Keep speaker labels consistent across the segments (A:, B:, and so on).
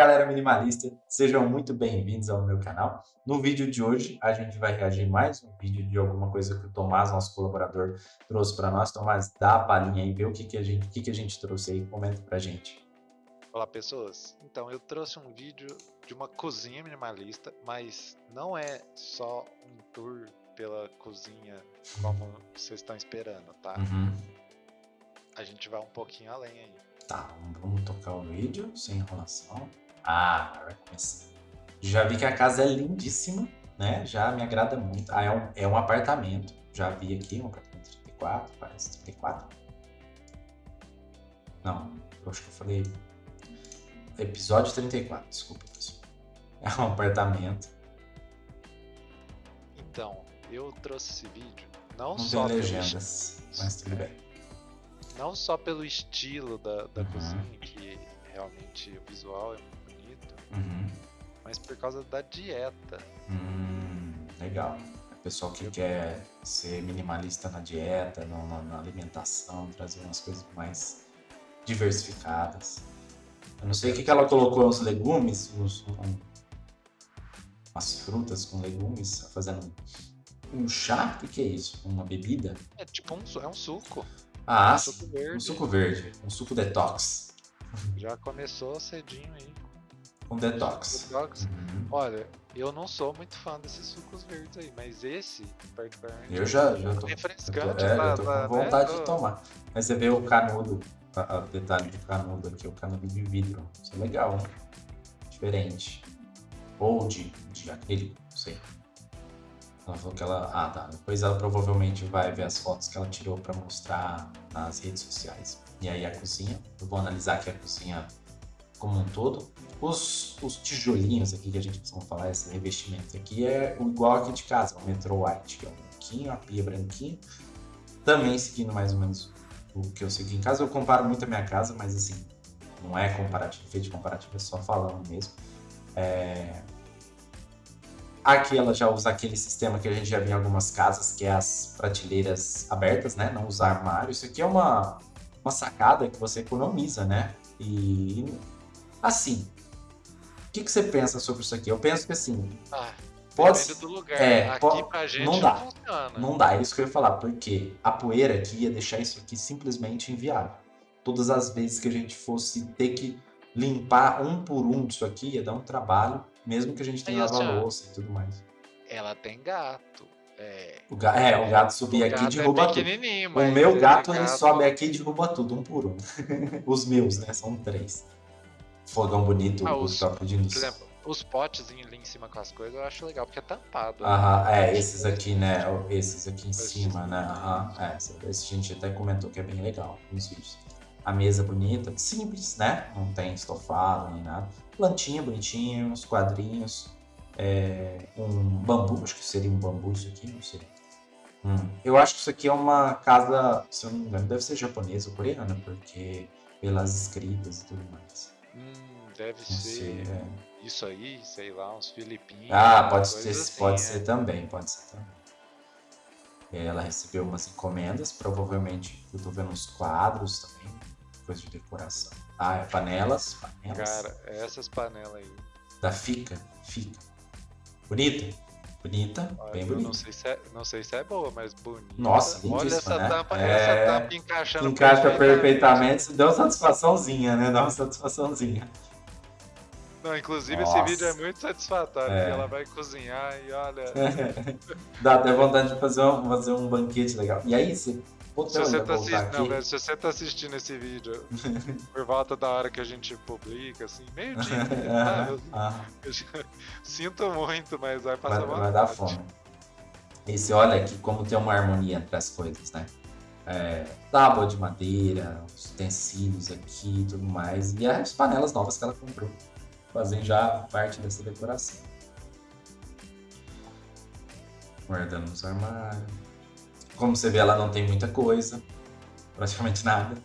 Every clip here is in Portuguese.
A: galera minimalista, sejam muito bem-vindos ao meu canal. No vídeo de hoje a gente vai reagir mais um vídeo de alguma coisa que o Tomás, nosso colaborador, trouxe para nós. Tomás, dá a palhinha aí, vê o que, que, a, gente, o que, que a gente trouxe aí, comenta pra gente.
B: Olá pessoas, então eu trouxe um vídeo de uma cozinha minimalista, mas não é só um tour pela cozinha como vocês estão esperando, tá?
A: Uhum.
B: A gente vai um pouquinho além aí.
A: Tá, vamos tocar o vídeo sem enrolação. Ah, começar. Já vi que a casa é lindíssima, né? Já me agrada muito. Ah, é um, é um apartamento. Já vi aqui, um apartamento 34, parece 34. Não, eu acho que eu falei... Episódio 34, desculpa, pessoal. É um apartamento.
B: Então, eu trouxe esse vídeo não,
A: Não
B: só
A: tem
B: pelo
A: legendas, mas tudo bem.
B: não só pelo estilo da, da
A: Uhum.
B: cozinha, que realmente o visual é muito
A: Uhum.
B: mas por causa da dieta.
A: Hum, legal. O pessoal que quer ser minimalista na dieta, na, na alimentação, trazer umas coisas mais diversificadas. Eu não sei o que, que ela colocou os legumes, os, um, as frutas com legumes, fazendo um chá? O que, que é isso? Uma bebida?
B: É tipo um, é um suco,
A: Ah,
B: um suco verde.
A: um suco verde, um suco detox.
B: Já começou cedinho aí.
A: Um detox.
B: Detox.
A: Uhum.
B: Olha, eu não sou muito fã desses sucos verdes aí, mas esse, particularmente,
A: Eu já, já tô,
B: refrescante,
A: eu tô, é, eu tô com
B: né?
A: vontade
B: Tô-
A: de tomar. Mas você vê o canudo, a- a- o detalhe do canudo aqui, o canudo de vidro. Isso é legal, né? Diferente. Ou de, de acrílico, não sei. Ela falou que ela. Ah, tá. Depois ela provavelmente vai ver as fotos que ela tirou pra mostrar nas redes sociais. E aí a cozinha. Eu vou analisar aqui a cozinha como um todo. Os, os tijolinhos aqui que a gente costuma falar, esse revestimento aqui, é igual aqui de casa, o Metro White, que é branquinho, a pia branquinha. Também seguindo mais ou menos o que eu segui em casa. Eu comparo muito a minha casa, mas assim, não é comparativo, feito comparativo, é só falando mesmo. É, Aqui ela já usa aquele sistema que a gente já viu em algumas casas, que é as prateleiras abertas, né? Não usar armário. Isso aqui é uma, uma sacada que você economiza, né? E assim, o que, que você pensa sobre isso aqui? Eu penso que assim,
B: Ah,
A: pode
B: do lugar.
A: é,
B: Aqui
A: po-
B: pra gente
A: não dá.
B: funciona.
A: não dá, é isso que eu ia falar, porque a poeira aqui ia deixar isso aqui simplesmente inviável. Todas as vezes que a gente fosse ter que limpar um por um disso aqui, ia dar um trabalho, mesmo que a gente tenha
B: ó,
A: lava-louça e tudo mais.
B: Ela tem gato. É,
A: O ga- é, o gato subir aqui e
B: gato
A: derruba
B: é
A: tudo. O meu gato, ele sobe aqui e derruba tudo, um por um. Os meus, né? São três. Fogão bonito,
B: Ah,
A: o
B: os-
A: top de
B: Por exemplo, os potezinhos ali em cima com as coisas eu acho legal, porque é tampado.
A: Aham, é,
B: Acho
A: esses aqui, né? Esses aqui em cima, né? Aham, é, esse, esse a gente até comentou que é bem legal nos vídeos. A mesa bonita, simples, né? Não tem estofado nem nada. Plantinha bonitinha, uns quadrinhos. é, um bambu, acho que seria um bambu isso aqui, não sei. Hum, Eu acho que isso aqui é uma casa, se eu não me engano, deve ser japonesa ou coreana, porque pelas escritas e tudo mais.
B: Hum, deve ser
A: sei, é.
B: isso aí, sei lá, uns filipinos.
A: Ah, pode, ser,
B: assim,
A: pode
B: é.
A: ser também, pode ser também. Ela recebeu umas encomendas, provavelmente eu tô vendo uns quadros também, coisa de decoração. Ah, é panelas, panelas.
B: Cara, essas panelas aí.
A: Da Fica, Fica. Bonita, bonita,
B: olha,
A: bem bonita.
B: Não sei, se é, não sei se é boa, mas bonita.
A: Nossa,
B: Olha essa
A: né?
B: tampa,
A: É,
B: essa tampa encaixando
A: Encaixa perfeitamente, isso deu uma satisfaçãozinha, né? Dá uma satisfaçãozinha.
B: Não, inclusive
A: Nossa.
B: esse vídeo é muito satisfatório,
A: É.
B: ela vai cozinhar e olha.
A: Dá até vontade de fazer um, fazer um banquete legal. E aí, se
B: Se você, tá não, velho, se você tá assistindo esse vídeo por volta da hora que a gente publica, assim, meio dia, eu já- sinto muito, mas vai passar
A: vai,
B: uma
A: vai dar fome. E você olha aqui como tem uma harmonia entre as coisas, né? É, tábua de madeira, os utensílios aqui e tudo mais. E as panelas novas que ela comprou. Fazem já parte dessa decoração. Guardando nos armários. Como você vê, ela não tem muita coisa. Praticamente nada.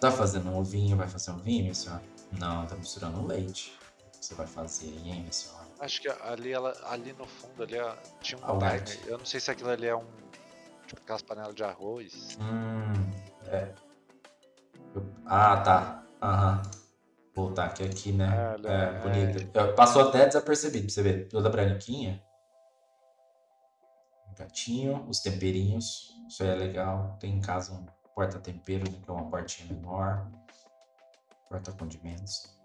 A: Tá fazendo um ovinho, vai fazer um ovinho, minha senhora? Não, tá misturando um leite. Você vai fazer aí, hein, minha senhora?
B: Acho que ali, ela, ali no fundo ali, ó, tinha
A: Ah,
B: um
A: o
B: timer. Eu não sei se aquilo ali é um. Tipo aquelas panelas de arroz.
A: Hum, é. Eu- Ah, tá. Aham. voltar aqui, aqui né?
B: Olha,
A: é,
B: é.
A: bonita. Passou até desapercebido, pra você ver. Toda branquinha. Gatinho, os temperinhos. Isso aí é legal. Tem em casa um porta-tempero, que é uma portinha menor. Porta-condimentos.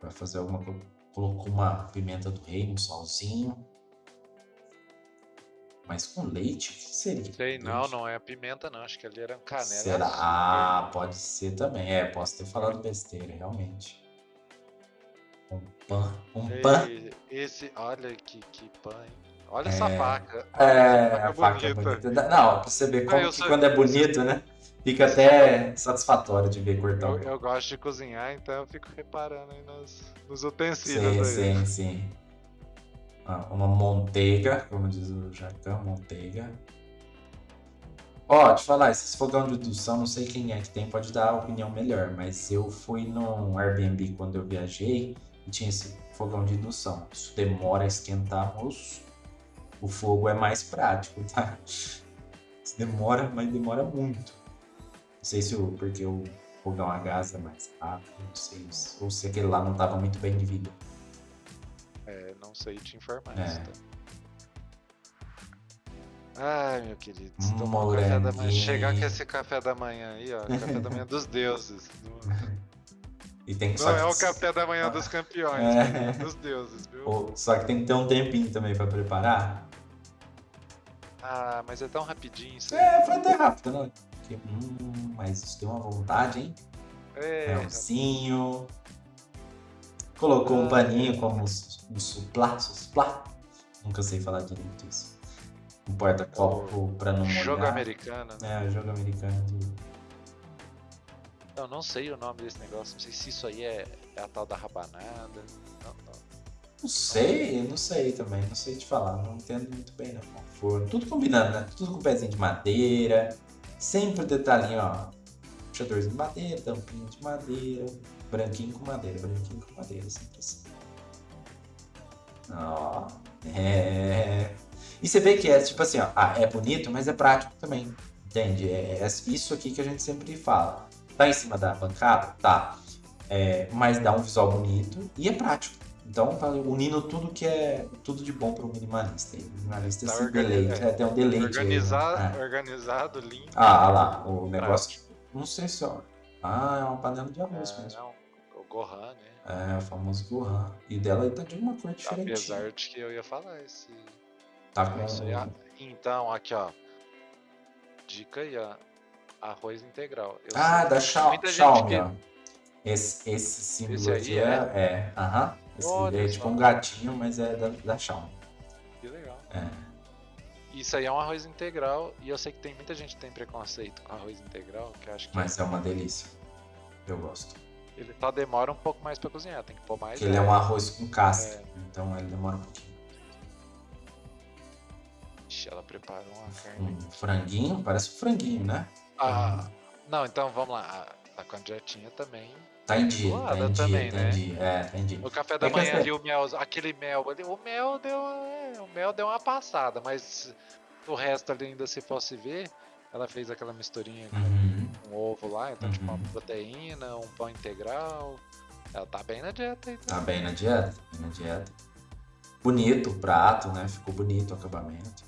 A: Vai fazer alguma coisa. Colocou uma pimenta do rei, um salzinho. Mas com leite? O que seria?
B: Sei, não,
A: Leite?
B: não é pimenta não, acho que ali era canela. e
A: Será? Ah, pode ser também. É, posso ter falado besteira, realmente. Um pan. Um pan.
B: Ei, Esse, olha que, que pão, hein? Olha essa
A: É.
B: faca.
A: É,
B: faca
A: a faca é
B: bonita.
A: bonita. Não, pra você ver como
B: sou-
A: quando é bonito, né? Fica até satisfatório de ver cortar
B: Eu, eu gosto de cozinhar, então eu fico reparando aí nos, nos utensílios
A: Sim,
B: aí.
A: sim, sim. Ah, Uma manteiga, como diz o Jacão, manteiga. Ó, te falar, esses fogão de indução, não sei quem é que tem, pode dar a opinião melhor, mas eu fui num Airbnb quando eu viajei e tinha esse fogão de indução. Isso demora a esquentar, moço. O fogo é mais prático, tá? Isso demora, mas demora muito. Não sei se o, porque o fogão a gás é mais rápido, não sei. Ou se aquele lá não estava muito bem de vida.
B: É, não sei te informar
A: É.
B: tá? Ai, meu querido, tomar um café da manhã. Chegar com esse café da manhã aí, ó. Café da manhã dos deuses. Não,
A: E tem que
B: não
A: só
B: é
A: que-
B: o café da manhã dos campeões,
A: É.
B: é dos deuses, viu?
A: Só que tem que ter um tempinho também pra preparar.
B: Ah, mas é tão rapidinho isso aí.
A: É, foi até rápido, né? Porque, hum, mas isso deu uma vontade, hein?
B: É,
A: Melzinho. Colocou um
B: Ah.
A: paninho como um su- um suplá, suplá. Nunca sei falar direito isso. Um porta-copo pra não molhar.
B: jogo americano, né?
A: É, jogo americano. de-
B: Eu não sei o nome desse negócio, não sei se isso aí é, é a tal da rabanada. Não, não.
A: Não sei, não sei também, não sei te falar, não entendo muito bem não. Forno, tudo combinando, né? Tudo com pezinho de madeira, sempre o detalhinho, ó. Puxadorzinho de madeira, tampinha de madeira, branquinho com madeira, branquinho com madeira, sempre assim. Ó, é. E você vê que é tipo assim, ó, ah, é bonito, mas é prático também, entende? É, é isso aqui que a gente sempre fala. Tá em cima da bancada? Tá. É, mas dá um visual bonito e é prático. Então, tá unindo tudo que é tudo de bom para o minimalista. E O minimalista
B: Tá
A: se deleite,
B: é.
A: é, tem um deleite. aí, né?
B: Organizado,
A: É.
B: organizado, limpo.
A: Ah, olha lá, o negócio. Não sei se ó. Ah, é uma panela de arroz
B: É,
A: mesmo.
B: não, o Gohan, né?
A: É, o famoso Gohan. E dela aí tá de uma cor diferente.
B: Apesar de que eu ia falar esse.
A: Tá com.
B: Isso aí, ah, então, aqui ó. Dica aí, ó. Arroz integral. Eu
A: Ah, da Xiaomi,
B: que-.
A: Esse, esse símbolo
B: Esse
A: aqui é. É, aham. Esse
B: Olha
A: é tipo um gatinho, mas é da, da Xiaomi.
B: Que legal.
A: É.
B: Isso aí é um arroz integral e eu sei que tem muita gente que tem preconceito com arroz integral, que acha que
A: Mas é uma delícia. Eu gosto.
B: ele só demora um pouco mais pra cozinhar, tem que pôr mais.
A: Porque ele é um arroz com casca.
B: É.
A: Então ele demora um pouquinho.
B: Ixi, ela preparou uma carne.
A: Um franguinho, parece um franguinho, né?
B: Ah, não, então vamos lá. A, a candidatinha também.
A: Tá em dia, tá em dia,
B: também,
A: tá
B: né?
A: em dia. É, tá em dia.
B: No café da
A: É
B: manhã ali, o mel, aquele mel ali, o mel deu, é, o mel deu uma passada, mas o resto ali ainda se fosse ver, ela fez aquela misturinha com
A: Uhum.
B: um ovo lá, então tipo uma
A: Uhum.
B: proteína, um pão integral. Ela tá bem na dieta aí.
A: Tá bem na dieta, tá bem na dieta. Bonito o prato, né? Ficou bonito o acabamento.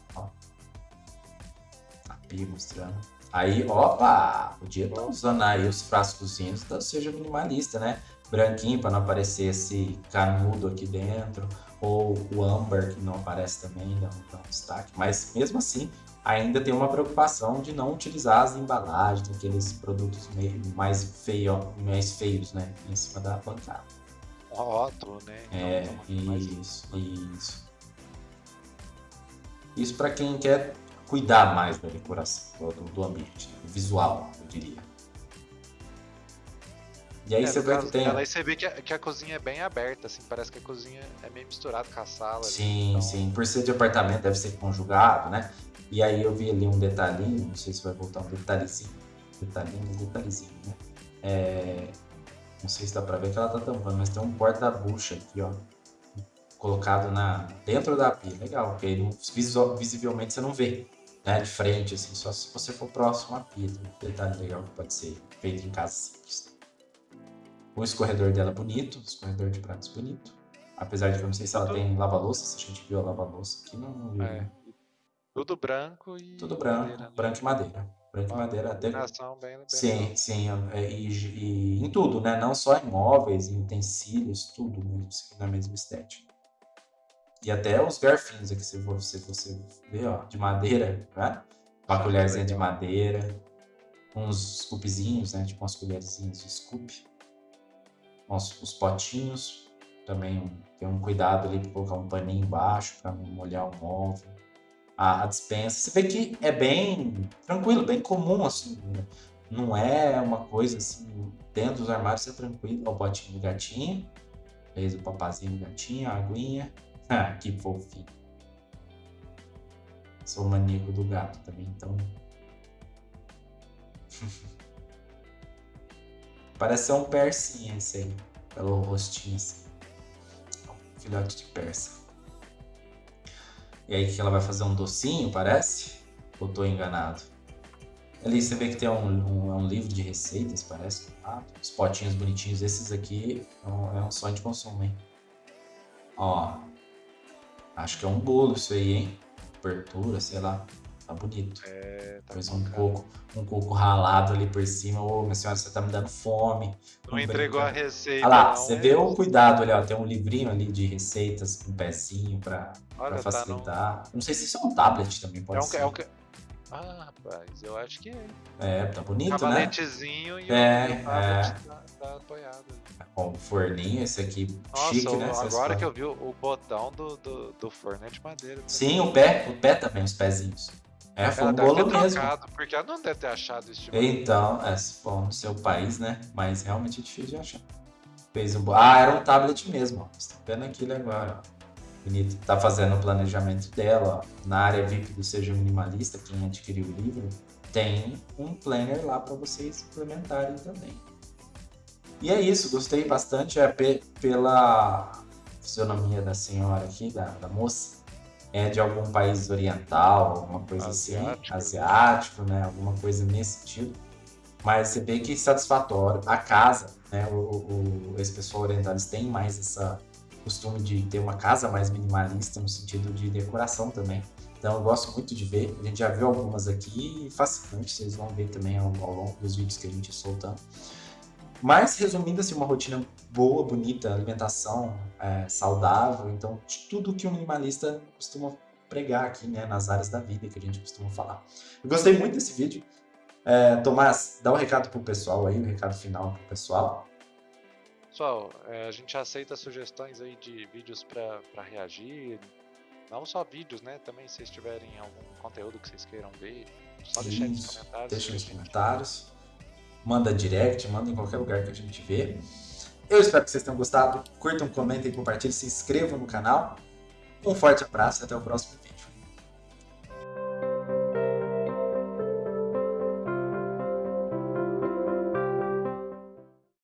A: Mostrando. Aí, opa! Podia estar usando aí os frascozinhos, então seja minimalista, né? Branquinho para não aparecer esse canudo aqui dentro. Ou o âmbar que não aparece também, dá um, dá um destaque. Mas mesmo assim, ainda tem uma preocupação de não utilizar as embalagens, aqueles produtos meio mais, feio, mais feios, né? Em cima da bancada.
B: Rótulo, né? Então,
A: É,
B: uma- mais-
A: isso, isso. Isso para quem quer cuidar mais da decoração, do, do ambiente, do visual, eu diria. E aí
B: É,
A: você vê que tem.
B: dela, aí você vê que a, que a cozinha é bem aberta, assim, parece que a cozinha é meio misturada com a sala.
A: Sim,
B: então-
A: sim. Por ser de apartamento, deve ser conjugado, né? E aí eu vi ali um detalhinho, não sei se vai voltar um detalhezinho. Detalhinho, um detalhezinho, né? É, Não sei se dá pra ver que ela tá tampando, mas tem um porta-bucha aqui, ó. Colocado na... dentro da pia. Legal, porque aí visivelmente você não vê, né? De frente, assim, só se você for próximo à pia. Tem um detalhe legal que pode ser feito em casa simples. O escorredor dela é bonito, escorredor de pratos bonito. Apesar de que eu não sei se ela tem lava-louça, se a gente viu a lava-louça aqui, não, não viu.
B: É.
A: né?
B: Tudo branco e.
A: Tudo branco,
B: madeira, né?
A: branco e madeira. Branco e madeira até.
B: combinação bem, bem
A: Sim,
B: legal.
A: sim, é, e, e em tudo, né? Não só em móveis, em utensílios, tudo mesmo, seguindo a mesma estética. E até os garfinhos aqui, se você, você vê, ó, de madeira, né? Uma
B: Ah,
A: colherzinha de madeira, uns scoopzinhos, né? Tipo umas colherzinhas de scoop. Os, os potinhos, também tem um cuidado ali para colocar um paninho embaixo para não molhar o móvel. A, a dispensa, você vê que é bem tranquilo, bem comum, assim, né? não é uma coisa assim, dentro dos armários é tranquilo, Ó, o potinho do gatinho, fez o papazinho do gatinho, a aguinha, ah, que fofinho. Sou maníaco do gato também, então. Parece um persinha esse aí, pelo rostinho assim. Filhote de persa. E aí que ela vai fazer um docinho, parece? Ou tô enganado? Ali você vê que tem um, um, é um livro de receitas, parece. Ah, os potinhos bonitinhos. Esses aqui é um, é um sonho de consumo, hein? Ó. Acho que é um bolo isso aí, hein? Abertura, sei lá. Tá bonito.
B: É, tá
A: Depois um
B: cara.
A: coco, um coco ralado ali por cima. Ô, minha senhora, você tá me dando fome.
B: Não entregou a receita.
A: Olha lá,
B: não,
A: você
B: é
A: vê o cuidado ali, ó. Tem um livrinho ali de receitas com pezinho pra, pra
B: Olha, tá no.
A: facilitar. Não sei se isso é um tablet também, pode
B: É um,
A: ser.
B: é um, ah, rapaz, eu acho que é.
A: É, tá bonito, né?
B: Cavaletezinho e
A: É,
B: o, e tablet tá, tá apoiado.
A: Com o forninho, esse aqui
B: Nossa,
A: chique,
B: o-
A: né?
B: Agora que eu vi o, o botão do, do, do forno é de madeira. também.
A: Sim, o pé, o pé também, os pezinhos. É, foi um bolo mesmo.
B: trocado, porque ela não deve ter achado esse tipo
A: Então, é, se for no seu país, né? Mas realmente é difícil de achar. Fez um... bo- Ah, era um tablet mesmo, ó. Você tá vendo aquilo agora, ó. Tá fazendo o planejamento dela. Na área VIP do Seja Minimalista, quem adquiriu o livro, tem um planner lá para vocês implementarem também. E é isso, gostei bastante é, pe- pela fisionomia da senhora aqui, da, da moça. É de algum país oriental, alguma coisa assim,
B: Asiático.
A: asiático, né? Alguma coisa nesse sentido. Mas você vê que satisfatório. A casa, né? O, o- esse pessoal oriental, eles têm mais essa costume de ter uma casa mais minimalista no sentido de decoração também. Então eu gosto muito de ver. A gente já viu algumas aqui, fascinante, vocês vão ver também ao, ao longo dos vídeos que a gente soltando. Mas resumindo assim, uma rotina boa, bonita, alimentação é, saudável, então tudo que o minimalista costuma pregar aqui, né, nas áreas da vida que a gente costuma falar. Eu gostei muito desse vídeo. É, Tomás, dá um recado pro pessoal aí, um recado final pro pessoal.
B: Pessoal, é, a gente aceita sugestões aí de vídeos pra reagir. Não só vídeos, né? Também se vocês tiverem algum conteúdo que vocês queiram ver, só deixar nos comentários.
A: Deixa nos comentários. Manda direct, manda em qualquer lugar que a gente vê. Eu espero que vocês tenham gostado. Curtam, comentem, compartilhem, se inscrevam no canal. Um forte abraço e até o próximo vídeo.